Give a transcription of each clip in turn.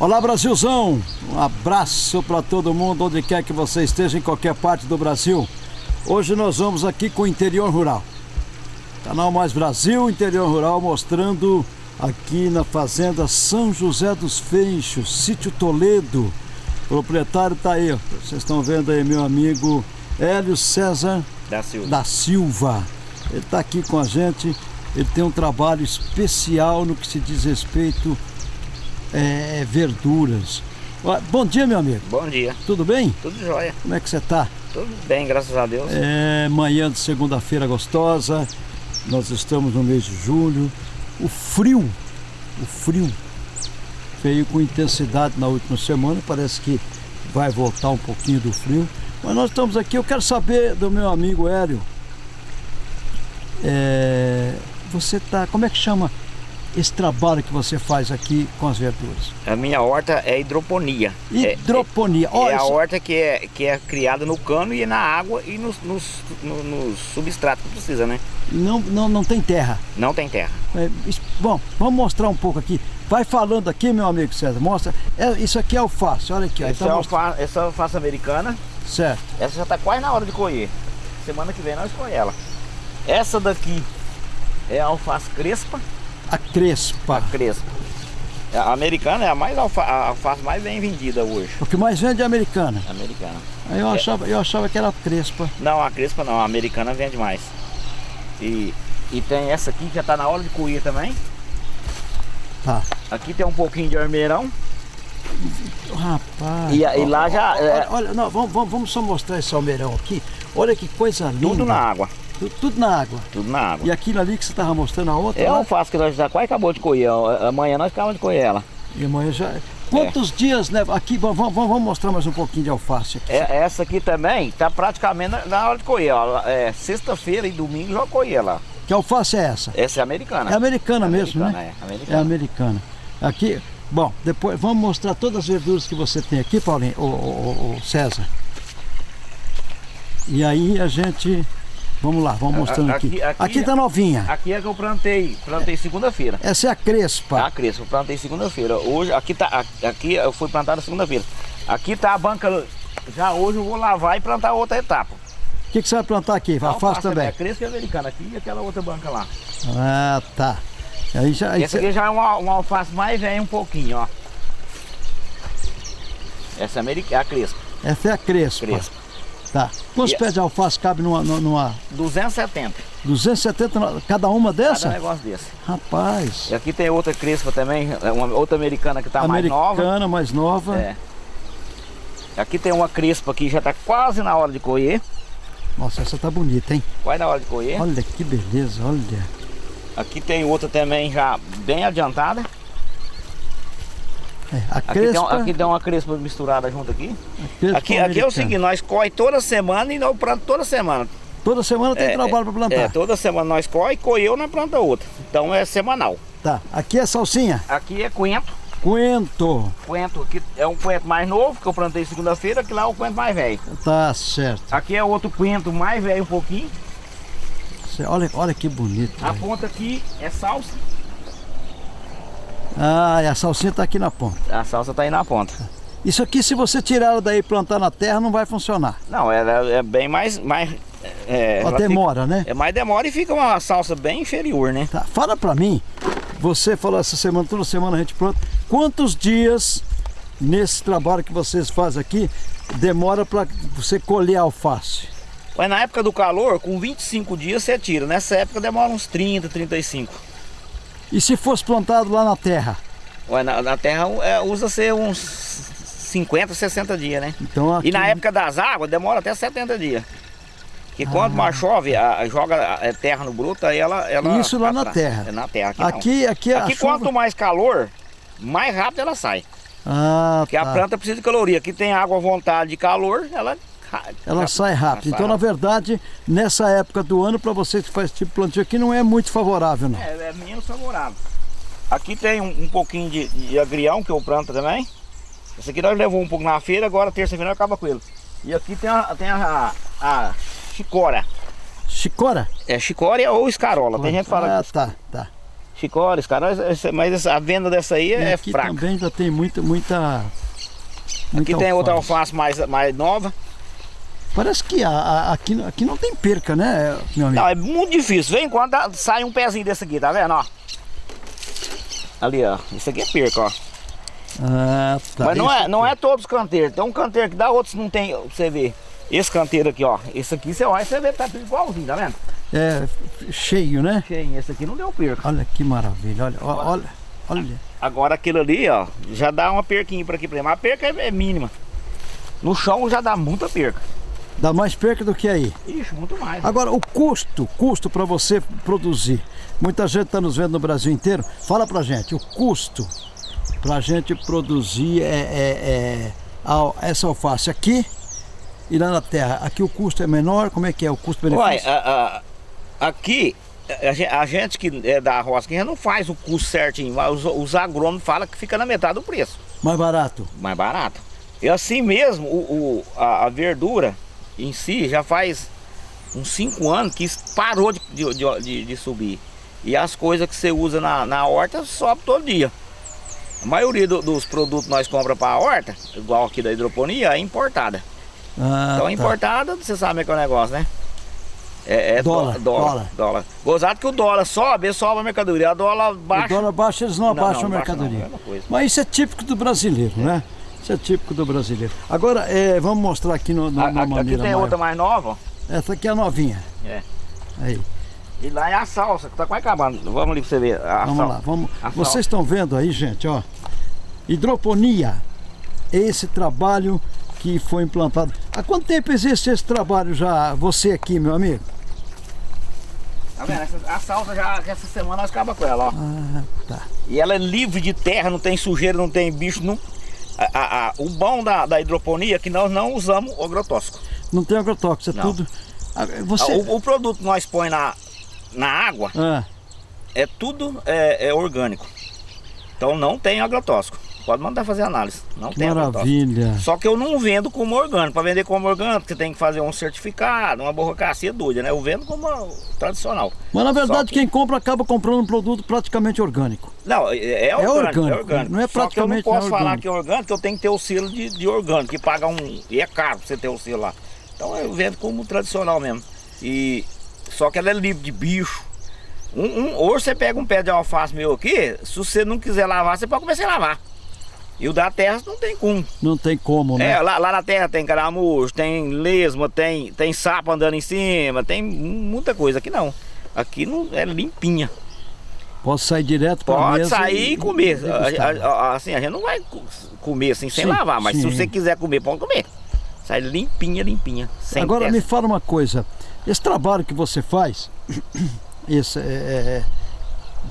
Olá Brasilzão, um abraço para todo mundo, onde quer que você esteja, em qualquer parte do Brasil. Hoje nós vamos aqui com o Interior Rural. Canal Mais Brasil, Interior Rural, mostrando aqui na Fazenda São José dos Feixos, Sítio Toledo. O proprietário está aí, ó. vocês estão vendo aí meu amigo Hélio César da Silva. Da Silva. Ele está aqui com a gente, ele tem um trabalho especial no que se diz respeito é, verduras. Bom dia, meu amigo. Bom dia. Tudo bem? Tudo jóia. Como é que você está? Tudo bem, graças a Deus. É manhã de segunda-feira gostosa. Nós estamos no mês de julho. O frio, o frio veio com intensidade na última semana. Parece que vai voltar um pouquinho do frio. Mas nós estamos aqui. Eu quero saber do meu amigo Hélio. É, você tá. Como é que chama esse trabalho que você faz aqui com as verduras? A minha horta é hidroponia. Hidroponia. É, é, é a horta que é, que é criada no cano e na água e nos, nos, nos, nos substratos que precisa, né? Não, não, não tem terra? Não tem terra. É, bom, vamos mostrar um pouco aqui. Vai falando aqui, meu amigo César. Mostra. É, isso aqui é alface, olha aqui. Essa, tá é alface, essa é alface americana. Certo. Essa já está quase na hora de colher. Semana que vem nós colher ela. Essa daqui é a alface crespa. A crespa. A crespa. A americana é a, mais alfa, a alface mais bem vendida hoje. O que mais vende é a americana? Americana. Eu, é. achava, eu achava que era a crespa. Não, a crespa não, a americana vende mais. E, e tem essa aqui que já está na hora de colher também. Tá. Aqui tem um pouquinho de armeirão. Rapaz. E, e lá já. Olha, é... olha não, vamos, vamos só mostrar esse almeirão aqui. Olha que coisa linda. Tudo na água. Tudo, tudo, na água. Tudo na água. E aquilo ali que você estava mostrando a outra? É alface que nós já quase acabou de colher. Amanhã nós acabamos de colher ela. E amanhã já. Quantos é. dias leva? Aqui, vamos, vamos, mostrar mais um pouquinho de alface aqui. É, essa aqui também está praticamente na, hora de colher. É, Sexta-feira e domingo já colher lá. Que alface é essa? Essa é americana. É americana, é mesmo, americana, né? É americana. É americana. Aqui, bom, depois vamos mostrar todas as verduras que você tem aqui, Paulinho, o César. E aí a gente Vamos lá, vamos mostrando aqui. Aqui, aqui tá novinha. Aqui é que eu plantei, plantei segunda-feira. Essa é a crespa. A crespa, eu plantei segunda-feira. Hoje, aqui tá, aqui eu fui plantada segunda-feira. Aqui tá a banca, já hoje eu vou lavar e plantar outra etapa. O que, que você vai plantar aqui? Alface também? É crespa americana aqui e aquela outra banca lá. Ah, tá. Aí já, aí Essa aqui já é uma, uma alface mais velha um pouquinho, ó. Essa é a crespa. Essa é a crespa. Crespa. Tá. Quantos pés de alface cabe numa, numa... 270. 270 cada uma dessa? Cada negócio desse. Rapaz. E aqui tem outra crespa também, é uma outra americana que está mais nova. Americana, mais nova. É. Aqui tem uma crespa que já está quase na hora de colher. Nossa, essa tá bonita, hein? Quase na hora de colher. Olha que beleza, olha. Aqui tem outra também já bem adiantada. É, aqui, tem, aqui uma crespa misturada junto aqui. Aqui, aqui é o seguinte, nós corre toda semana e nós plantamos toda semana. Toda semana tem é, trabalho para plantar? É, toda semana nós corre, colheu, nós planta outra. Então é semanal. Tá, aqui é salsinha? Aqui é coentro. Coentro. Coentro, aqui é um coentro mais novo, que eu plantei segunda-feira, que lá é o coentro mais velho. Tá certo. Aqui é outro coentro mais velho um pouquinho. Olha, olha que bonito. A véio. ponta aqui é salsa. Ah, e a salsinha está aqui na ponta. A salsa está aí na ponta. Isso aqui, se você tirar ela daí e plantar na terra, não vai funcionar. Não, ela é bem mais... mais é, ela demora, fica, né? É mais demora e fica uma salsa bem inferior, né? Tá, fala pra mim, você falou essa semana, toda semana a gente planta, quantos dias nesse trabalho que vocês fazem aqui demora para você colher alface? Mas na época do calor, com 25 dias você tira. Nessa época demora uns 30, 35. E se fosse plantado lá na terra? Ué, na, na terra é, usa-se uns 50, 60 dias, né? Então aqui... E na época das águas demora até 70 dias. Que ah. quando mais chove, a, joga a terra no bruto, aí ela... ela Isso lá na terra? É na terra. Aqui, aqui, aqui, aqui chuva... quanto mais calor, mais rápido ela sai. Ah, Porque tá. a planta precisa de caloria. Aqui tem água à vontade de calor, ela ela sai rápido. Então, na verdade, nessa época do ano, para você que faz tipo plantio aqui, não é muito favorável, não. É, é menos favorável. Aqui tem um, um pouquinho de, de, agrião que eu planto também. Esse aqui nós levamos um pouco na feira, agora terça-feira acaba com ele. E aqui tem a, tem a, a chicora. Chicora? É chicória ou escarola, tem gente que fala. Ah, tá, tá. chicória, cara, mas a venda dessa aí é aqui fraca. também já tem muita, muita, muita Aqui tem outra alface mais, mais nova. Parece que a, a, aqui, aqui não tem perca, né, meu amigo? Não, é muito difícil. Vem quando sai um pezinho desse aqui, tá vendo, ó? Ali, ó. Isso aqui é perca, ó. Ah, tá. Mas não é, não é todos os canteiros. Tem um canteiro que dá, outros não tem, pra você ver. Esse canteiro aqui, ó. Esse aqui você olha, você vê, tá tudo igualzinho, tá vendo? É cheio, né? Cheio. Esse aqui não deu perca. Olha que maravilha, olha, olha, olha. Agora aquilo ali, ó, já dá uma perquinha pra aqui pra Mas a perca é, é mínima. No chão já dá muita perca. Dá mais perca do que aí. Ixi, muito mais. Agora, o custo, custo para você produzir. Muita gente está nos vendo no Brasil inteiro. Fala pra gente, o custo para a gente produzir é, é, é, essa alface aqui e lá na terra. Aqui o custo é menor, como é que é o custo-benefício? aqui, a, gente que é da roça, que não faz o custo certinho, os, os agrônomos falam que fica na metade do preço. Mais barato? Mais barato. E assim mesmo, o, o a, a verdura em si já faz uns 5 anos que parou de, de, de, de, subir. E as coisas que você usa na, na horta sobe todo dia. A maioria do, dos produtos que nós compramos para a horta, igual aqui da hidroponia, é importada. Ah, então tá. importada, você sabe que é o negócio, né? É, é dólar, dólar, dólar. dólar. Gozado que o dólar sobe, sobe a mercadoria. A dólar baixa. O dólar baixa, eles não, não abaixam não, a mercadoria. Não, é Mas isso é típico do brasileiro, né? Isso é típico do brasileiro. Agora, é, vamos mostrar aqui no, no, a, na maneira Aqui tem maior. outra mais nova. Essa aqui é a novinha. É. Aí. E lá é a salsa, que tá quase acabando. Vamos ali pra você ver a Vamos salsa. lá, vamos. A Vocês estão vendo aí, gente, ó. Hidroponia. Esse trabalho que foi implantado. Há quanto tempo existe esse trabalho já, você aqui, meu amigo? Tá vendo? Essa, a salsa já, essa semana nós acaba com ela, ó. Ah, tá. E ela é livre de terra, não tem sujeira, não tem bicho, não, a, a, o bom da, da, hidroponia é que nós não usamos agrotóxico. Não tem agrotóxico, é não. tudo. Ah, você... O, o, produto que nós põe na, na água ah. é tudo é, é, orgânico. Então não tem agrotóxico. Pode mandar fazer análise. Não tem maravilha. Só que eu não vendo como orgânico. Para vender como orgânico, você tem que fazer um certificado, uma burocracia doida, né? Eu vendo como tradicional. Mas na verdade que... quem compra acaba comprando um produto praticamente orgânico. Não, é, é, é orgânico, orgânico, é orgânico. Não é praticamente Só que eu não posso falar que é orgânico, eu tenho que ter o selo de, de orgânico, que paga um. E é caro você ter o selo lá. Então eu vendo como tradicional mesmo. E só que ela é livre de bicho. Um, um, hoje você pega um pé de alface meu aqui, se você não quiser lavar, você pode começar a lavar. E o da terra não tem como. Não tem como, né? É, lá, lá na terra tem caramujo, tem lesma, tem, tem sapo andando em cima, tem muita coisa. Aqui não. Aqui não é limpinha. Posso sair direto para Pode sair e, comer. A, a, assim, a gente não vai comer assim sem sim, lavar, mas sim. se você quiser comer, pode comer. Sai limpinha, limpinha. Agora testa. me fala uma coisa. Esse trabalho que você faz, esse, é, é, é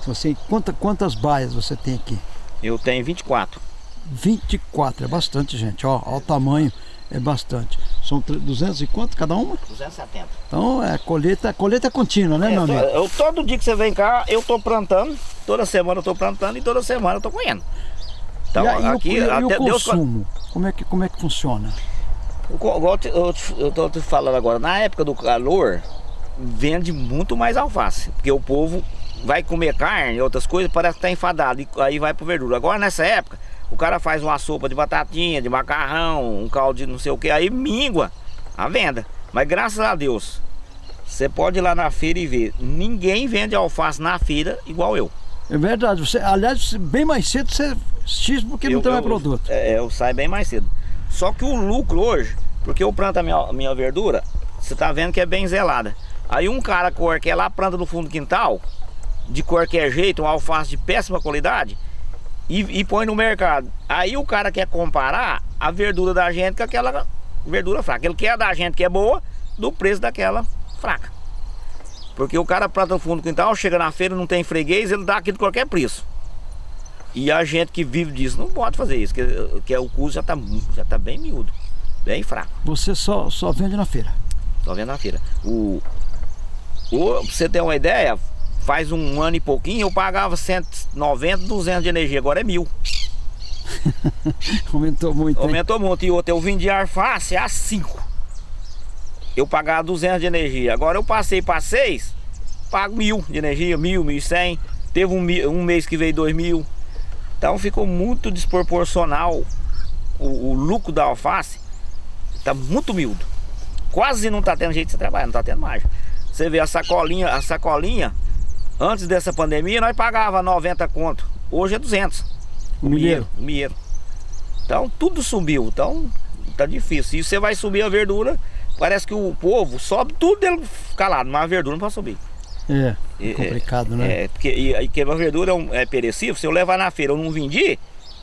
você, quanta, quantas baias você tem aqui? Eu tenho 24. 24, é bastante, gente. Ó, ó o tamanho, é bastante. São 200 e quanto cada uma? 270. Então é colheita, colheita contínua, né, é, meu amigo? Eu, todo dia que você vem cá, eu tô plantando. Toda semana eu tô plantando e toda semana eu tô colhendo. Então, e, aqui, e, até e o consumo, Deus... como, é que, como é que funciona? Eu, eu tô te falando agora, na época do calor, vende muito mais alface. Porque o povo vai comer carne e outras coisas, parece que tá enfadado. E aí vai pro verdura. Agora nessa época, o cara faz uma sopa de batatinha, de macarrão, um caldo de não sei o que, aí mingua a venda. Mas graças a Deus, você pode ir lá na feira e ver. Ninguém vende alface na feira igual eu. É verdade. Você, aliás, bem mais cedo você X porque eu, não tem mais produto. É, eu saio bem mais cedo. Só que o lucro hoje, porque eu planto a minha, minha verdura, você tá vendo que é bem zelada. Aí um cara que é lá, planta no fundo do quintal, de qualquer jeito, um alface de péssima qualidade, e, e, põe no mercado. Aí o cara quer comparar a verdura da gente com aquela verdura fraca. Ele quer da gente que é boa do preço daquela fraca. Porque o cara planta no fundo do quintal, chega na feira, não tem freguês, ele dá aqui de qualquer preço. E a gente que vive disso não pode fazer isso, que, que o custo já está já tá bem miúdo, bem fraco. Você só, só vende na feira? Só vende na feira. O, o, pra você ter uma ideia, faz um ano e pouquinho eu pagava 190, 200 de energia, agora é mil. Aumentou muito. Aumentou hein? muito. E outro, eu vendi alface a 5. Eu pagava 200 de energia. Agora eu passei para 6, pago mil de energia, mil, mil e cem. Teve um, um mês que veio 2 mil. Então ficou muito desproporcional o, o lucro da alface. Está muito miúdo. Quase não está tendo jeito de trabalhar, não está tendo margem. Você vê a sacolinha, a sacolinha, antes dessa pandemia nós pagava 90 conto. Hoje é 200. O milheiro. O milheiro. Então tudo subiu. Então tá difícil. E você vai subir a verdura, parece que o povo sobe tudo dele calado, mas a verdura não pode subir. É, é complicado, né? É, porque e, e que a verdura é, um, é perecível, se eu levar na feira eu não vendi,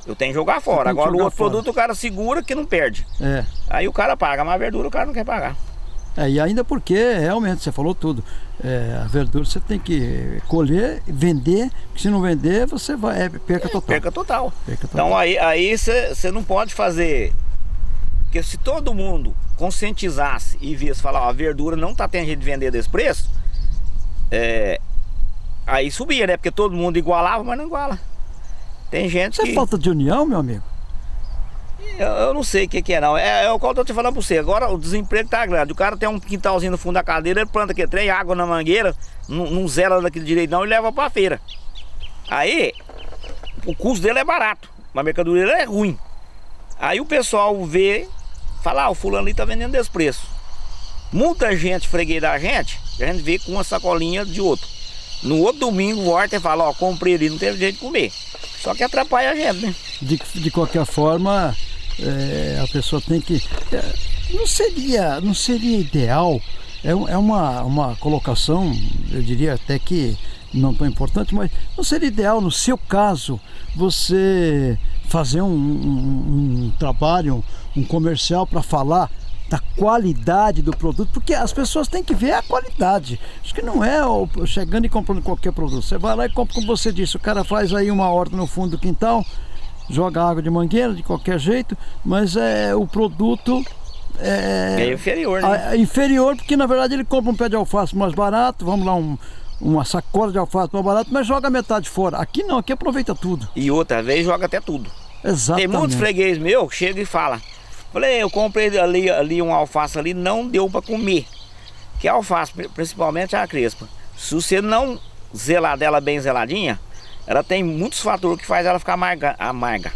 eu tenho que jogar fora. Agora o outro fora. produto o cara segura que não perde. É. Aí o cara paga, mas a verdura o cara não quer pagar. É, e ainda porque realmente você falou tudo. É, a verdura você tem que colher, vender, porque se não vender, você vai. É perca total. Perca total. Perca total. Então aí, aí você, você não pode fazer. Porque se todo mundo conscientizasse e visse falar, ó, a verdura não está tendo jeito de vender desse preço, é, aí subia, né? Porque todo mundo igualava, mas não iguala. Tem gente Isso que... é falta de união, meu amigo? Eu, eu não sei o que, que, é não. É, é o qual eu tô te falando pra você. Agora o desemprego tá grande. O cara tem um quintalzinho no fundo da cadeira, ele planta aqui trem, água na mangueira, não, não zela daquele direito não e leva pra feira. Aí, o custo dele é barato, mas a mercadoria é ruim. Aí o pessoal vê, fala, ah, o fulano ali tá vendendo desse preço. Muita gente freguei da gente, a gente vê com uma sacolinha de outro. No outro domingo volta e fala, ó, comprei ali, não teve jeito de comer. Só que atrapalha a gente, né? De, de qualquer forma, é, a pessoa tem que... É, não seria, não seria ideal, é, é uma, uma colocação, eu diria até que não tão importante, mas não seria ideal, no seu caso, você fazer um, um, um trabalho, um comercial para falar da qualidade do produto, porque as pessoas têm que ver a qualidade. Acho que não é chegando e comprando qualquer produto. Você vai lá e compra, como você disse, o cara faz aí uma horta no fundo do quintal, joga água de mangueira de qualquer jeito, mas é o produto é, é inferior, né? É inferior, porque na verdade ele compra um pé de alface mais barato, vamos lá, um, uma sacola de alface mais barato, mas joga metade fora. Aqui não, aqui aproveita tudo. E outra vez joga até tudo. Exatamente. Tem muitos freguês meu que chega e fala, Falei, eu comprei ali, ali um alface ali, não deu para comer. Que alface, principalmente a crespa, se você não zelar dela bem zeladinha, ela tem muitos fatores que faz ela ficar amarga. amarga.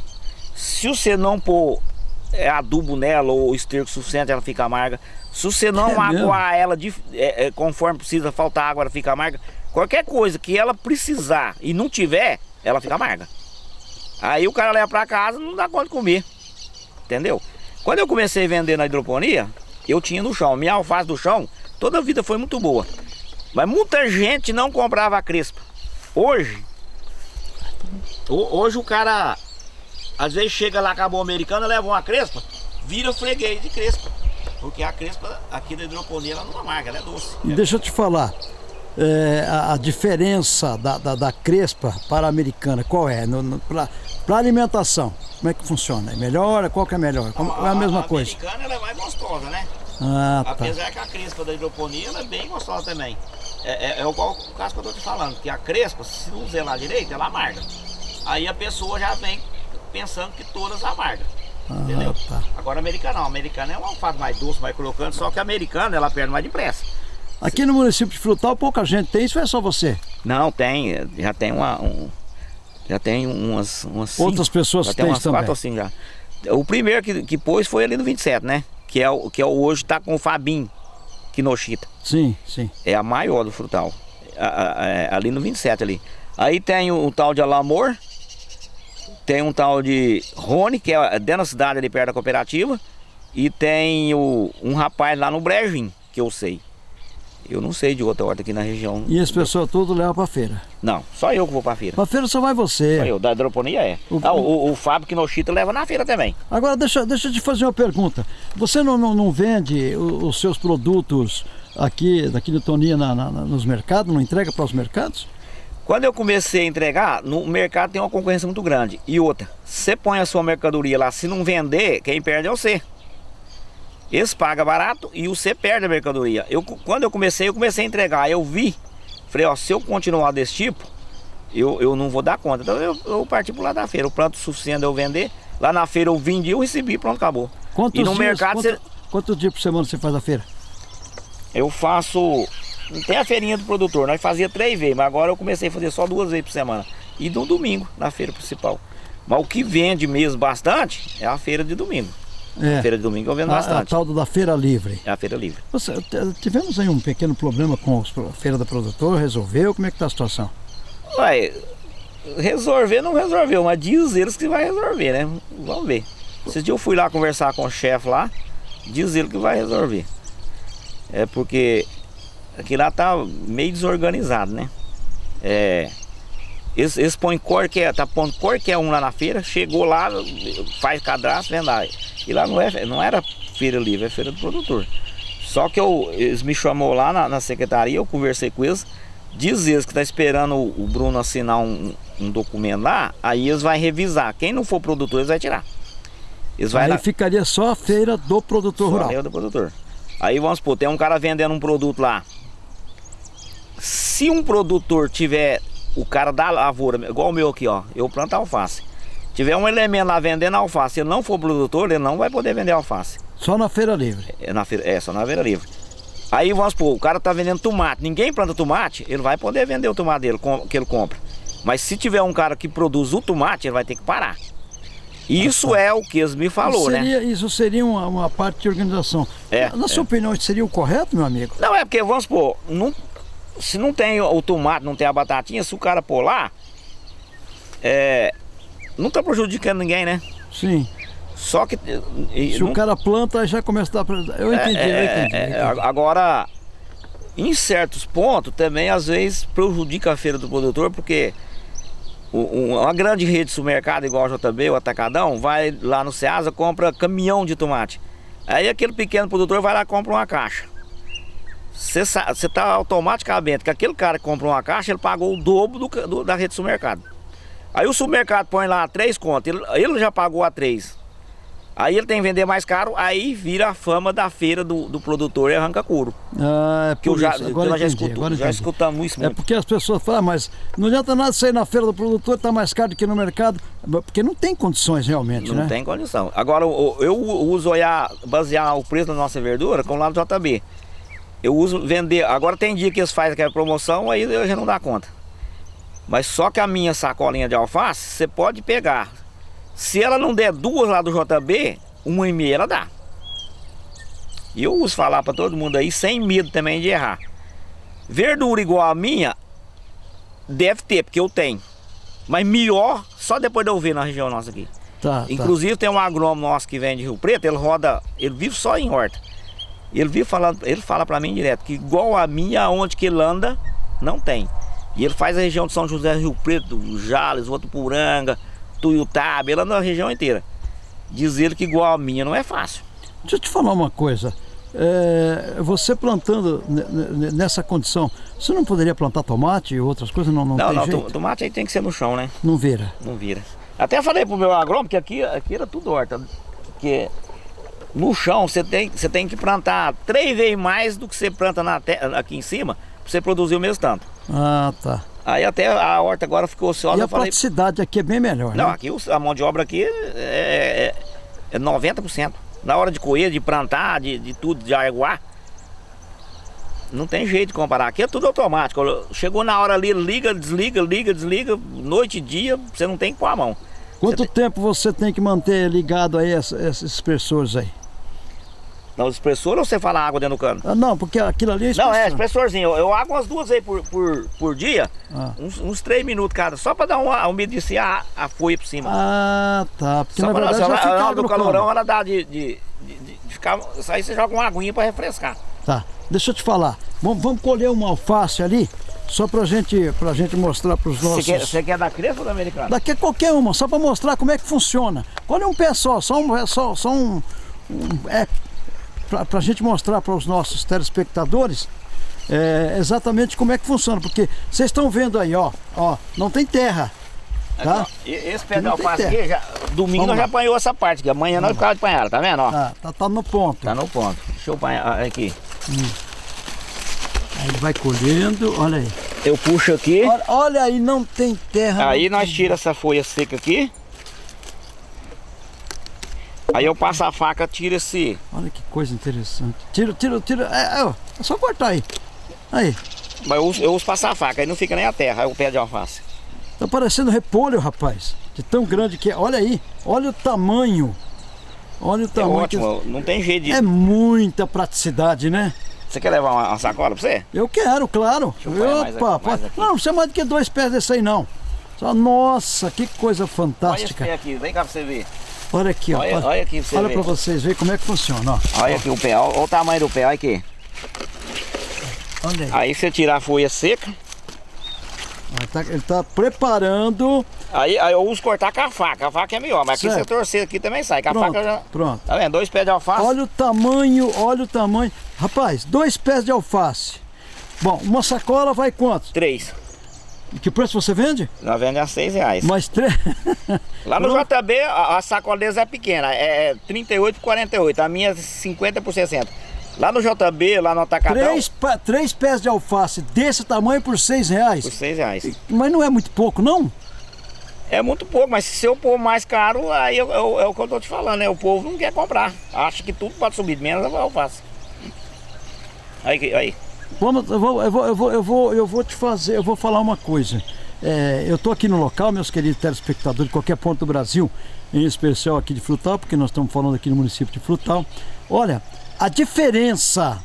Se você não pôr é, adubo nela ou esterco suficiente, ela fica amarga. Se você não é aguar ela de, é, é, conforme precisa, faltar água, ela fica amarga. Qualquer coisa que ela precisar e não tiver, ela fica amarga. Aí o cara leva para casa não dá conta de comer. Entendeu? Quando eu comecei a vender na hidroponia, eu tinha no chão. Minha alface do chão, toda a vida foi muito boa. Mas muita gente não comprava a crespa. Hoje, hoje o cara, às vezes chega lá com a boa americana, leva uma crespa, vira freguês de crespa. Porque a crespa aqui da hidroponia ela não amarga, ela é doce. E deixa eu te falar, é, a, a, diferença da, da, da, crespa para a americana, qual é? Para alimentação, como é que funciona? É melhor? Qual que é melhor? Como, a, é a mesma a coisa? A americana é mais gostosa, né? Ah, tá. Apesar que a crespa da hidroponia é bem gostosa também. É, é, é igual o caso que eu tô te falando, que a crespa, se não zelar direito, ela amarga. Aí a pessoa já vem pensando que todas amargam. Ah, entendeu? Tá. Agora a americana não, a americana é um alface mais doce, mais crocante, só que a americana ela perde mais depressa. Aqui no município de Frutal pouca gente tem isso ou é só você? Não, tem, já tem uma, um, já tem umas, umas Outras cinco, pessoas já tem umas também. quatro assim já. O primeiro que, que pôs foi ali no 27, né? Que é o que é o hoje tá com o Fabim Kinoshita. Sim, sim. É a maior do Frutal. A, a, a, é, ali no 27 ali. Aí tem o, o tal de Alamor, tem um tal de Rony, que é dentro da cidade ali perto da cooperativa, e tem o, um rapaz lá no Brejim, que eu sei. Eu não sei de outra horta aqui na região. E as pessoas tudo levam para feira? Não, só eu que vou para feira. Para feira só vai você? Só eu, da hidroponia é. O, ah, o, o Fábio Kinoshita leva na feira também. Agora deixa, deixa eu te fazer uma pergunta. Você não, não, não vende os, seus produtos aqui, daqui de Tonia na, na, nos mercados, não entrega para os mercados? Quando eu comecei a entregar, no mercado tem uma concorrência muito grande. E outra, você põe a sua mercadoria lá, se não vender, quem perde é você. Eles pagam barato e você perde a mercadoria. Eu, quando eu comecei, eu comecei a entregar. Eu vi, falei, ó, se eu continuar desse tipo, eu, eu não vou dar conta. Então eu, eu parti pro lado da feira. O planto suficiente eu vender. Lá na feira eu vendi, eu recebi, pronto, acabou. Quantos e no dias, mercado quanto, você... Quantos dias por semana você faz a feira? Eu faço não tem a feirinha do produtor, nós fazia três vezes, mas agora eu comecei a fazer só duas vezes por semana. E no domingo, na feira principal. Mas o que vende mesmo bastante é a feira de domingo. É. A feira de domingo eu vendo A, a bastante. tal da feira livre. É a feira livre. Você, tivemos aí um pequeno problema com a feira do produtor, resolveu? Como é que tá a situação? Ué, resolver não resolveu, mas diz eles que vai resolver, né? Vamos ver. Esses dias eu fui lá conversar com o chefe lá, diz ele que vai resolver. É porque aqui lá tá meio desorganizado, né? É. Eles, eles põem qualquer, tá pondo qualquer um lá na feira, chegou lá, faz cadastro, vende lá. E lá não, é, não era feira livre, é feira do produtor. Só que eu, eles me chamou lá na, na secretaria, eu conversei com eles, diz eles que tá esperando o, o Bruno assinar um, um documento lá, aí eles vão revisar. Quem não for produtor, eles vão tirar. Eles vai aí lá, ficaria só a feira do produtor só rural. meio do produtor. Aí vamos supor, tem um cara vendendo um produto lá. Se um produtor tiver o cara da lavoura, igual o meu aqui, ó, eu planto alface. Tiver um elemento lá vendendo alface, ele não for produtor, ele não vai poder vender alface. Só na feira livre. É, na feira, é só na feira livre. Aí vamos supor, o cara tá vendendo tomate, ninguém planta tomate, ele vai poder vender o tomate dele, que ele compra. Mas se tiver um cara que produz o tomate, ele vai ter que parar. Isso é o que eles me falou, isso né? seria, Isso seria uma, uma parte de organização. É, Na sua opinião, isso seria o correto, meu amigo? Não, é porque, vamos supor, não, se não tem o tomate, não tem a batatinha, se o cara pôr lá, é, não tá prejudicando ninguém, né? Sim. Só que... e- Se não- o cara planta, já começa a dar... Eu entendi, é, eu entendi. é, eu é, entendi. agora, em certos pontos, também às vezes prejudica a feira do produtor, porque um- uma grande rede de supermercado, igual a JB, o Atacadão, vai lá no Ceasa, compra caminhão de tomate. Aí aquele pequeno produtor vai lá e compra uma caixa. Você está automaticamente que aquele cara que comprou uma caixa, ele pagou o dobro do do- da rede de supermercado. Aí o supermercado põe lá três contas, ele, ele já pagou a três. Aí ele tem que vender mais caro, aí vira a fama da feira do, do produtor e arranca couro. Ah, é Que eu por já, isso. que Agora nós já, entendi, escuto, agora já escutamos isso É muito. porque as pessoas falam, ah, mas não adianta nada sair na feira do produtor, tá mais caro do que no mercado, porque não tem condições realmente, Não né? tem condição. Agora, o- eu uso olhar, basear o preço da nossa verdura com lá no JB. Eu uso vender. Agora tem dia que eles fazem aquela promoção, aí eu já não dá conta. Mas só que a minha sacolinha de alface, você pode pegar. Se ela não der duas lá do JB, uma e meia ela dá. E eu uso falar para todo mundo aí, sem medo também de errar. Verdura igual a minha, deve ter, porque eu tenho. Mas melhor, só depois de eu ver na região nossa aqui. Tá, tá. Inclusive tem um agrônomo nosso que vem de Rio Preto, ele roda, ele vive só em horta. Ele vive falando, ele fala para mim direto que igual a minha, onde que ele anda, não tem. E ele faz a região de São José, Rio Preto, Jales, Votuporanga, Tuiutaba, ele anda a região inteira. Diz ele que igual a minha não é fácil. Deixa eu te falar uma coisa. É, você plantando ne- ne- nessa condição, você não poderia plantar tomate e outras coisas? Não, não, Não, tem não, jeito? to- tomate aí tem que ser no chão, né? Não vira. Não vira. Até falei pro meu agrônomo que aqui, aqui era tudo horta. Que no chão você tem, você tem que plantar três vezes mais do que você planta na te- aqui em cima, você produzir o mesmo tanto. Ah, tá. Aí até a horta agora ficou ociosa, E a falei. praticidade aqui é bem melhor, Não, né? aqui a mão de obra aqui é, é, é 90%. Na hora de colher, de plantar, de, de tudo, de aguar. Não tem jeito de comparar. Aqui é tudo automático. Chegou na hora ali, liga, desliga, liga, desliga, noite e dia, você não tem pôr a mão. Quanto tempo você tem que manter ligado aí esses expressores aí? Não, expressor ou você fala água dentro do cano? Ah, não, porque aquilo ali é Não, é expressor. expressorzinho. Eu, eu água umas duas aí por, por, por dia, Ah. uns, uns três minutos cada, só pra dar uma umedeciar a, a folha por cima. Ah, tá. Porque Só na pra verdade não, já fica hora do calorão cano. ela dá de, de, de, de ficar. Isso aí você joga uma aguinha pra refrescar. Tá. Deixa eu te falar. Vamos, vamos colher uma alface ali, só pra gente, pra gente mostrar pros Você nossos... quer, você quer da crespa ou da americana? Daqui é qualquer uma, só para mostrar como é que funciona. Colhe um pé só, só um, só, só um, um- é para a gente mostrar para os nossos telespectadores é, exatamente como é que funciona, porque vocês estão vendo aí, ó, ó, não tem terra, tá? Aqui, Esse alface terra. aqui, já, domingo Vamos nós já lá. apanhou essa parte aqui. Amanhã nós ficamos de apanhar, tá vendo? Ó? Tá, tá, tá no ponto. Tá no ponto. Deixa eu apanhar ah, aqui. Aí ele vai colhendo, olha aí. Eu puxo aqui. Olha, olha aí, não tem terra. Aí nós tem- tira essa folha seca aqui. Aí eu passo a faca, tira esse. Olha que coisa interessante. Tira, tira, tira. É, é, é só cortar aí. Aí, Mas eu uso, eu uso passar a faca, aí não fica nem a terra, aí o pé de alface. tá parecendo repolho, rapaz. De tão grande que é. Olha aí, olha o tamanho. Olha o É tamanho. que- ótimo, não tem jeito de... É muita praticidade, né? Você quer levar uma, sacola pra você? Eu quero, claro. eu pôr mais Opa, aqui, mais aqui. não, não precisa mais do que dois pés desse aí, não. Só, nossa, que coisa Olha esse fantástica. pé aqui, vem cá pra você ver. Olha aqui, ó. Olha, Olha, olha aqui pra você olha pra vocês verem como é que funciona, ó. Olha aqui o pé, olha, olha o tamanho do pé, olha aqui. Olha aí. Aí você tirar a folha seca, Ele tá, ele tá preparando. aí, aí eu uso cortar com a faca. A faca é melhor, mas aqui Certo. você torcer aqui também sai. Com a Pronto, faca já. pronto. Tá vendo? Dois pés de alface. Olha o tamanho, olha o tamanho. Rapaz, dois pés de alface. Bom, uma sacola vai quanto? Três. Que preço você vende? Nós vendemos a seis reais. Mais três. Lá no Pronto. JB, a, a sacola é pequena, é 38 por 48, a minha é 50 por 60. Lá no JB, lá no Atacadão, três, três pés de alface desse tamanho por seis reais. por 6 reais. Mas não é muito pouco, não? É muito pouco, mas se eu pôr mais caro, aí eu- eu- é o que eu tô te falando, né? O povo não quer comprar. Acha que tudo pode subir, menos a alface. Aí, aí. Vamos, eu vou, eu vou, eu vou, eu vou, eu vou te fazer, eu vou falar uma coisa. É, eu estou aqui no local, meus queridos telespectadores de qualquer ponto do Brasil, em especial aqui de Frutal, porque nós estamos falando aqui no município de Frutal. Olha, a diferença,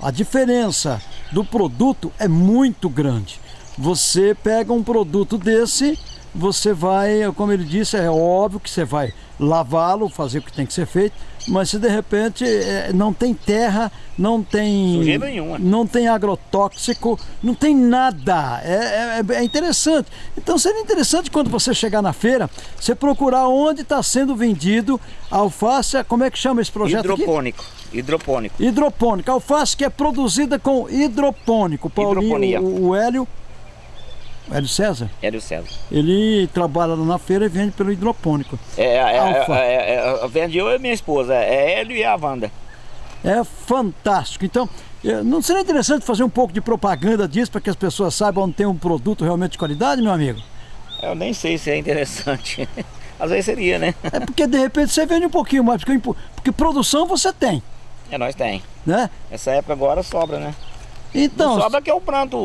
a diferença do produto é muito grande. Você pega um produto desse, você vai, como ele disse, é óbvio que você vai lavá-lo, fazer o que tem que ser feito, mas se de repente é, não tem terra, não tem Sujeira nenhuma. não tem agrotóxico, não tem nada. É, é- é interessante. Então seria interessante quando você chegar na feira, você procurar onde está sendo vendido a alface, como é que chama esse projeto aqui? Hidropônico. Hidropônico. Alface que é produzida com hidropônico. Paulinho, Hidroponia. o, o Hélio, Hélio César, Hélio César. ele trabalha lá na feira e vende pelo hidropônico. É, é, Alfa. é, é, é, vende eu e minha esposa, é Hélio e a Wanda. É fantástico. Então, não seria interessante fazer um pouco de propaganda disso para que as pessoas saibam onde tem um produto realmente de qualidade, meu amigo? Eu nem sei se é interessante. Às vezes seria, né? É porque de repente você vende um pouquinho mais, porque, porque produção você tem, É, nós tem. né? Essa época agora sobra, né? Então, não sobra que eu planto.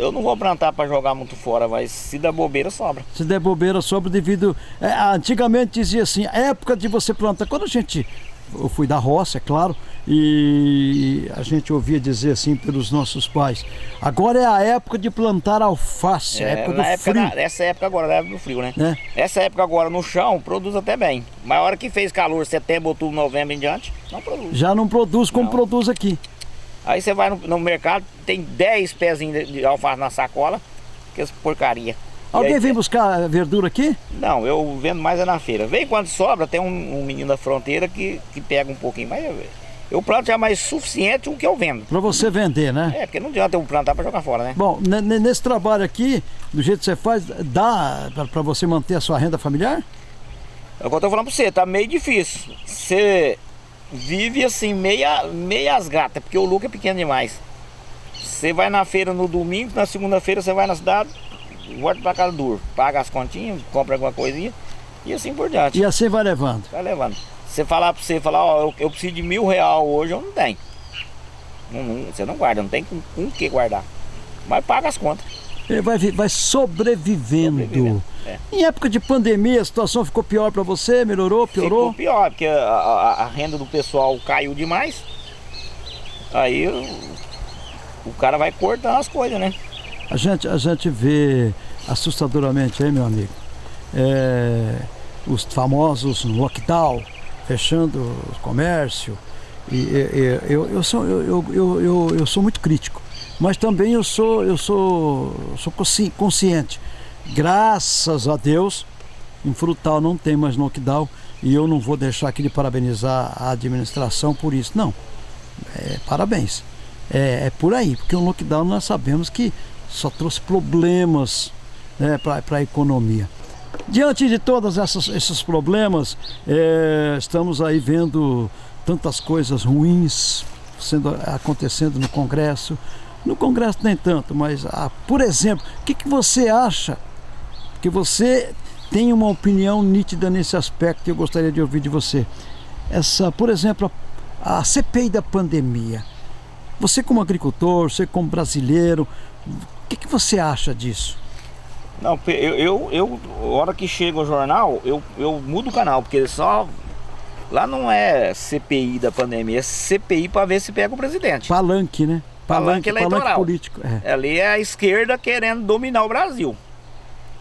Eu não vou plantar para jogar muito fora, mas se der bobeira, sobra. se der bobeira sobre devido. é, antigamente dizia assim, época de você plantar. Quando a gente. Eu fui da roça, é claro, e a gente ouvia dizer assim pelos nossos pais. Agora é a época de plantar alface, a É, época do época, frio. na- essa época agora, na época do frio, né? Né? Essa época agora no chão produz até bem. Mas a hora que fez calor, setembro, outubro, novembro em diante, não produz. Já não produz como Não. produz aqui. Aí você vai no, no mercado, tem 10 pezinhos de, de alface na sacola, que é porcaria. Alguém aí- vem buscar verdura aqui? Não, eu vendo mais é na feira. Vem quando sobra, tem um, um menino da fronteira que, que pega um pouquinho, mas eu, eu planto já mais suficiente o que eu vendo. Para você vender, né? É, porque não adianta eu plantar para jogar fora, né? Bom, ne- ne- nesse trabalho aqui, do jeito que você faz, dá para você manter a sua renda familiar? É o que eu tô falando pra você, tá meio difícil. Você vive assim, meia, meias gatas, porque o lucro é pequeno demais. Você vai na feira no domingo, na segunda-feira você vai na cidade, volta pra casa duro, paga as continhas, compra alguma coisinha e assim por diante. E assim vai levando. Vai levando. Você falar pra você, falar, ó, eu, eu preciso de mil real hoje, eu não tenho. Não- não- você não guarda, não tem com com o que guardar. Mas paga as contas. Ele vai, vai sobrevivendo. Sobrevivendo, é. Em época de pandemia, a situação ficou pior para você? Melhorou? Piorou? Ficou pior, porque a, a- a renda do pessoal caiu demais. Aí o, o cara vai cortando as coisas, né? A gente, a gente vê assustadoramente aí, meu amigo, é, os famosos lockdown, fechando o comércio. E, e- eu, eu, sou, eu, eu, eu, eu, eu sou muito crítico, mas também eu sou, eu sou, sou consci- consciente. Graças a Deus, em Frutal não tem mais lockdown e eu não vou deixar aqui de parabenizar a administração por isso. Não, é, parabéns. É, é por aí, porque o lockdown nós sabemos que só trouxe problemas né, para a economia. Diante de todos esses problemas, é, estamos aí vendo tantas coisas ruins sendo acontecendo no Congresso. No Congresso nem tanto, mas ah, por exemplo, o que, que você acha que você tem uma opinião nítida nesse aspecto e eu gostaria de ouvir de você. Essa, por exemplo, a, a CPI da pandemia. Você como agricultor, você como brasileiro, o que, que você acha disso? Não, eu, eu, eu, hora que chega o jornal, eu, eu mudo o canal, porque só. Lá não é CPI da pandemia, é CPI para ver se pega o presidente. Palanque, né? Palanque, palanque eleitoral. Palanque político. É. Ali é a esquerda querendo dominar o Brasil.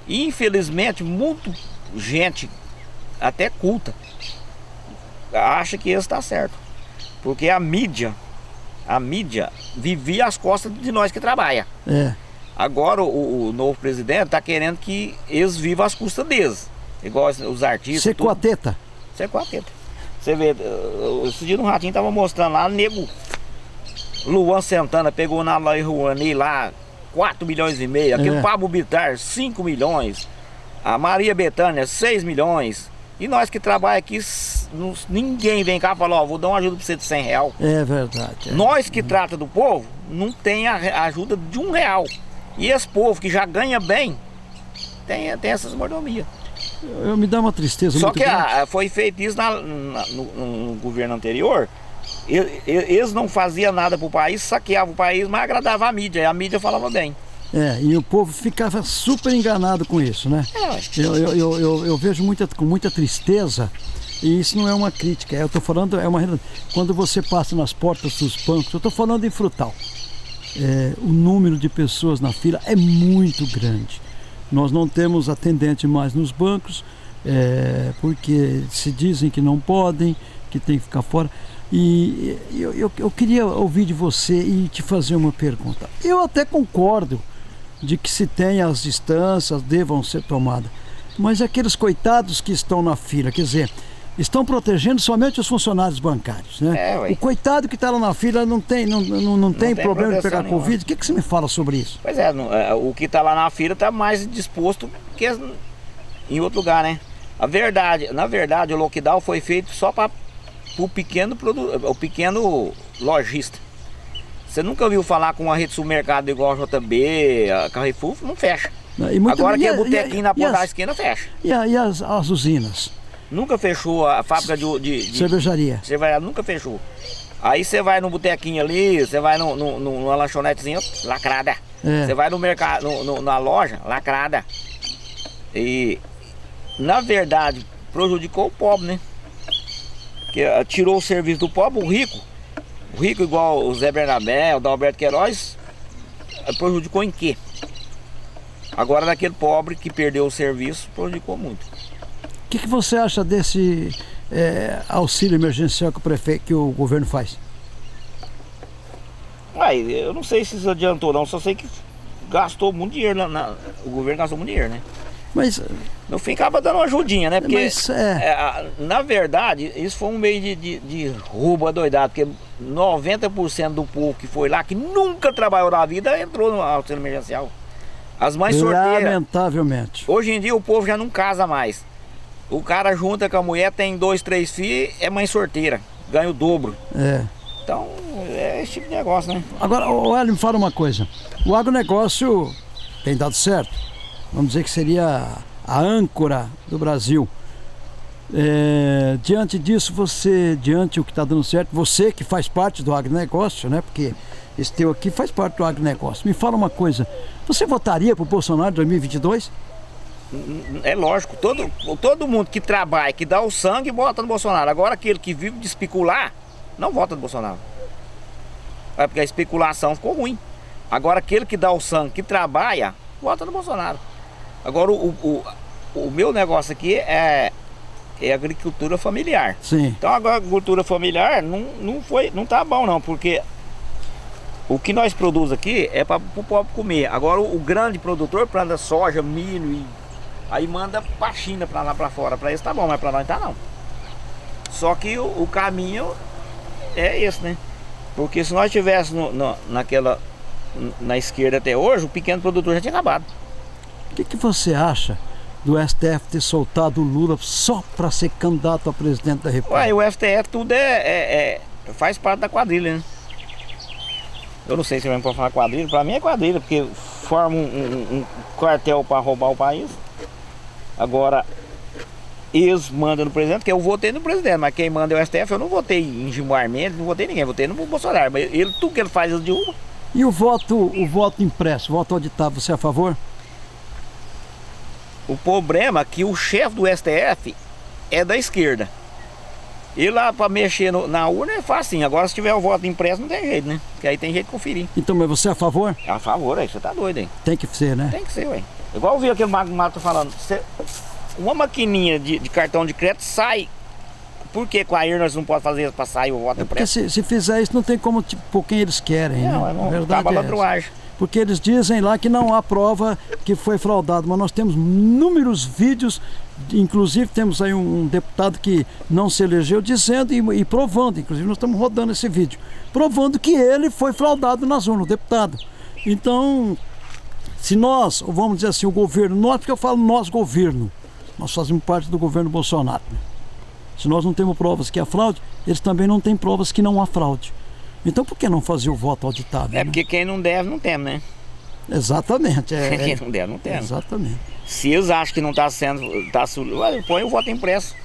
E, infelizmente, muito gente, até culta, acha que isso está certo. Porque a mídia, a mídia vivia às costas de nós que trabalha. É. Agora o, o novo presidente está querendo que eles vivam às custas deles. Igual os artistas. Você com a teta. Você com a teta. Você vê, esse dia no Ratinho tava mostrando lá, nego. Luan Santana pegou na Lei Rouanet lá 4 milhões e meio. Aquele é. Pablo Bitar, 5 milhões. A Maria Betânia, 6 milhões. E nós que trabalhamos aqui, ninguém vem cá e fala, ó, vou dar uma ajuda para você de 100 real. É verdade. É. Nós que trata do povo, não tem a ajuda de um real. E esse povo que já ganha bem, tem, tem essas mordomias. Eu, eu me dá uma tristeza Só que a, foi feito isso na, na, no, no, governo anterior. Eles não faziam nada para o país, saqueavam o país, mas agradava a mídia. E a mídia falava bem. É, e o povo ficava super enganado com isso, né? É, eu, eu, eu, eu, eu vejo muita, com muita tristeza e isso não é uma crítica, eu estou falando, é uma quando você passa nas portas dos bancos, eu estou falando em frutal. É, o número de pessoas na fila é muito grande. Nós não temos atendente mais nos bancos, é, porque se dizem que não podem, que tem que ficar fora. E eu, eu, eu, queria ouvir de você e te fazer uma pergunta. Eu até concordo de que se tenha as distâncias, devam ser tomadas. Mas aqueles coitados que estão na fila, quer dizer, estão protegendo somente os funcionários bancários, né? É, o coitado que está lá na fila não tem, não, não, não, não tem, tem, problema de pegar nenhuma. Covid. O que, que você me fala sobre isso? Pois é, é o que está lá na fila está mais disposto que em outro lugar, né? A verdade, na verdade, o lockdown foi feito só para o pequeno produto, o pequeno lojista. Você nunca ouviu falar com uma rede de supermercado igual a JB, a Carrefour, não fecha. Agora que é botequinho na ponta da esquina, fecha. E, a, e as, as usinas? Nunca fechou a fábrica de, de, de cervejaria. Cervejaria nunca fechou. Aí você vai no botequinho ali, você vai no, no, numa lanchonetezinha lacrada. É. Você vai no mercado, no, no, na loja, lacrada. E na verdade prejudicou o pobre, né? Que tirou o serviço do pobre, o rico. O rico igual o Zé Bernabé, o Dalberto Queiroz, prejudicou em quê? Agora daquele pobre que perdeu o serviço, prejudicou muito que, que você acha desse é, auxílio emergencial que o prefeito, que o governo faz? Uai, eu não sei se isso adiantou não, só sei que gastou muito dinheiro, na, na, o governo gastou muito dinheiro, né? Mas... No fim acaba dando uma ajudinha, né? Porque, mas, é... É, na verdade, isso foi um meio de, de, de roubo adoidado, porque 90% do povo que foi lá, que nunca trabalhou na vida, entrou no auxílio emergencial. As mães sorteiras... Lamentavelmente. Hoje em dia o povo já não casa mais. O cara junta com a mulher, tem dois, três filhos, é mãe sorteira, ganha o dobro. É. Então, é esse tipo de negócio, né? Agora, o Hélio, me fala uma coisa. O agronegócio tem dado certo. Vamos dizer que seria a âncora do Brasil. É, diante disso, você, diante o que está dando certo, você que faz parte do agronegócio, né? Porque esse teu aqui faz parte do agronegócio. Me fala uma coisa, você votaria para o Bolsonaro em 2022? É lógico, todo, todo mundo que trabalha, que dá o sangue, vota no Bolsonaro. Agora aquele que vive de especular, não vota no Bolsonaro. É porque a especulação ficou ruim. Agora aquele que dá o sangue, que trabalha, vota no Bolsonaro. Agora o, o, o meu negócio aqui é, é agricultura familiar. Sim. Então a agricultura familiar não, não, foi, não tá bom não, porque o que nós produzimos aqui é para o pobre comer. Agora o, o grande produtor planta soja, milho e Aí manda pra China, pra lá pra fora. Pra eles tá bom, mas pra nós tá não. Só que o, o caminho é esse, né? Porque se nós estivéssemos naquela na esquerda até hoje, o pequeno produtor já tinha acabado. O que, que você acha do STF ter soltado o Lula só para ser candidato a presidente da República? Ué, o STF tudo é, é, é, faz parte da quadrilha, né? Eu não sei se vai falar quadrilha, para mim é quadrilha, porque forma um, um, um quartel para roubar o país. Agora, eles mandam no presidente, porque eu votei no presidente, mas quem manda é o STF, eu não votei em Gilmar Mendes, não votei em ninguém, votei no Bolsonaro, mas ele, tudo que ele faz, ele derruba. E o voto, o voto impresso, o voto auditado, você é a favor? O problema é que o chefe do STF é da esquerda. E lá para mexer no, na urna é fácil, agora se tiver o voto impresso não tem jeito, né? Porque aí tem jeito de conferir. Então, mas você é a favor? É a favor, aí você tá doido, hein? Tem que ser, né? Tem que ser, ué. Igual eu vi aquele Mago Mato falando, você, uma maquininha de, de, cartão de crédito sai. Por que com a IR nós não podemos fazer isso para sair o voto é impresso? Porque se, se, fizer isso não tem como tipo, por quem eles querem, não, né? Não, a verdade é porque eles dizem lá que não há prova que foi fraudado, mas nós temos inúmeros vídeos, inclusive temos aí um deputado que não se elegeu dizendo e, e provando, inclusive nós estamos rodando esse vídeo, provando que ele foi fraudado nas urnas, o deputado. Então, se nós, vamos dizer assim, o governo, nós, porque eu falo nós governo, nós fazemos parte do governo Bolsonaro. Se nós não temos provas que há fraude, eles também não têm provas que não há fraude. Então por que não fazer o voto auditado? É né? porque quem não deve não tem, né? Exatamente. É, quem não deve não tem. Exatamente. Se eles acham que não está sendo. Tá, põe o voto impresso.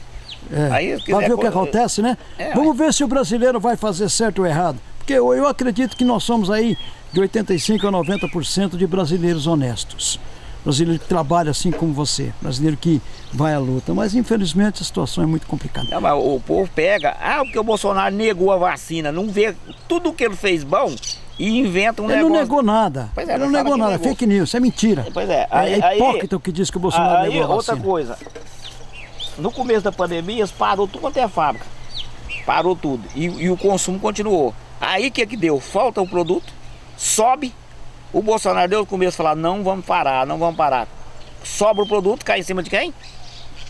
É, Aí, quiser, ver o que acontece, né? É, Vamos ver se o brasileiro vai fazer certo ou errado. Porque eu, eu acredito que nós somos aí de 85% a 90% de brasileiros honestos brasileiro que trabalha assim como você, brasileiro que vai à luta. Mas infelizmente a situação é muito complicada. Não, mas o povo pega, ah, porque o Bolsonaro negou a vacina, não vê tudo que ele fez bom e inventa um ele negócio. Ele não negou nada. Pois é, ele não negou nada, é fake news, é mentira. Pois é. Aí, é hipócrita o que diz que o Bolsonaro aí, negou a outra vacina. coisa, no começo da pandemia, parou tudo quanto é fábrica. Parou tudo. E, e o consumo continuou. Aí o que que deu? Falta o produto, sobe o Bolsonaro deu o começo de falar, não vamos parar, não vamos parar. Sobra o produto, cai em cima de quem?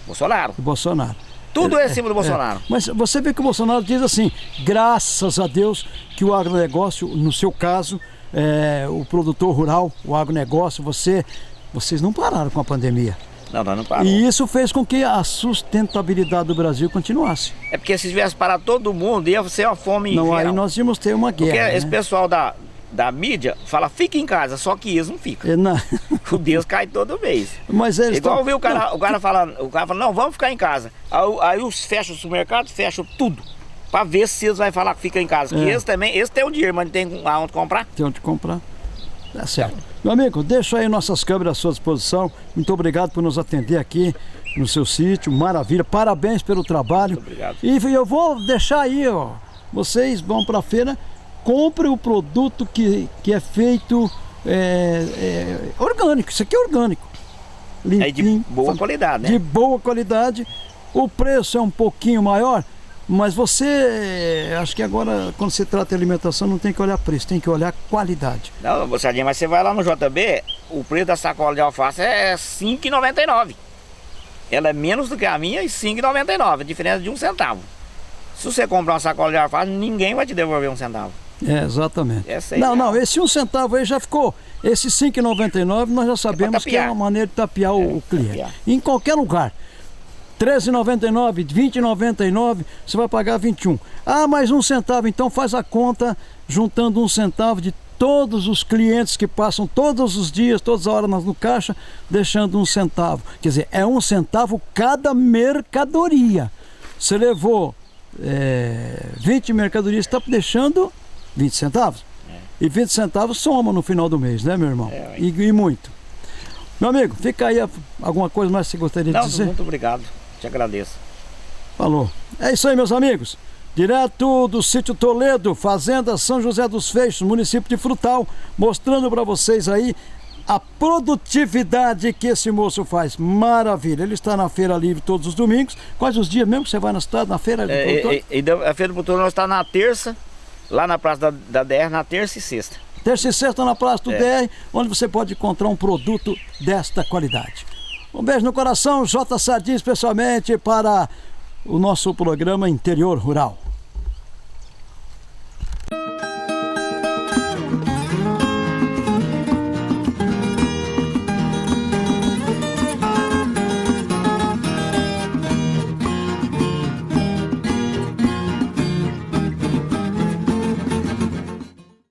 Bolsonaro. O Bolsonaro. Tudo é, em cima do Bolsonaro. É. Mas você vê que o Bolsonaro diz assim, graças a Deus que o agronegócio, no seu caso, é, o produtor rural, o agronegócio, você, vocês não pararam com a pandemia. Não, nós não paramos. E isso fez com que a sustentabilidade do Brasil continuasse. É porque se tivesse parado todo mundo, ia ser uma fome Não, geral. aí nós íamos ter uma guerra. Porque né? esse pessoal da, da mídia fala, fica em casa, só que eles não ficam. É, não. O Deus cai todo mês. Mas eles Igual tão... viu o cara, o cara falando, o cara falando, não, vamos ficar em casa. Aí, aí os fecham o supermercado, fecham tudo. Pra ver se eles vão falar que fica em casa. Porque é. eles também, eles têm o dinheiro, mas não tem aonde comprar. Tem onde comprar. Tá certo. Meu amigo, deixa aí nossas câmeras à sua disposição. Muito obrigado por nos atender aqui no seu sítio. Maravilha. Parabéns pelo trabalho. Muito obrigado. E eu vou deixar aí, ó. Vocês vão pra feira compre o produto que, que é feito é, é, orgânico. Isso aqui é orgânico. Limpinho, é de boa qualidade, né? De boa qualidade. O preço é um pouquinho maior, mas você, acho que agora, quando se trata de alimentação, não tem que olhar preço, tem que olhar qualidade. Não, Moçadinha, mas você vai lá no JB, o preço da sacola de alface é R$ 5,99. Ela é menos do que a minha e R$ 5,99, diferença de um centavo. Se você comprar uma sacola de alface, ninguém vai te devolver um centavo. É, exatamente. Essa não, não, esse um centavo aí já ficou. Esse 5,99 nós já sabemos é que é uma maneira de tapear é, o, cliente. Tapear. Em qualquer lugar. 13,99, 20,99, você vai pagar 21. Ah, mais um centavo, então faz a conta juntando um centavo de todos os clientes que passam todos os dias, todas as horas no caixa, deixando um centavo. Quer dizer, é um centavo cada mercadoria. Você levou é, 20 mercadorias, está deixando 20 centavos. É. E 20 centavos soma no final do mês, né, meu irmão? É, e, e, muito. Meu amigo, fica aí alguma coisa mais que você gostaria Não, de dizer? Muito obrigado, te agradeço. Falou. É isso aí, meus amigos. Direto do sítio Toledo, Fazenda São José dos Feixos, município de Frutal, mostrando para vocês aí a produtividade que esse moço faz. Maravilha. Ele está na Feira Livre todos os domingos. Quais os dias mesmo que você vai na cidade, na Feira é, do é, e, e, a Feira do Produtor nós está na terça, lá na Praça da, da DR, na terça e sexta. Terça e sexta na Praça do é. DR, onde você pode encontrar um produto desta qualidade. Um beijo no coração, J. Sardim, especialmente para o nosso programa Interior Rural.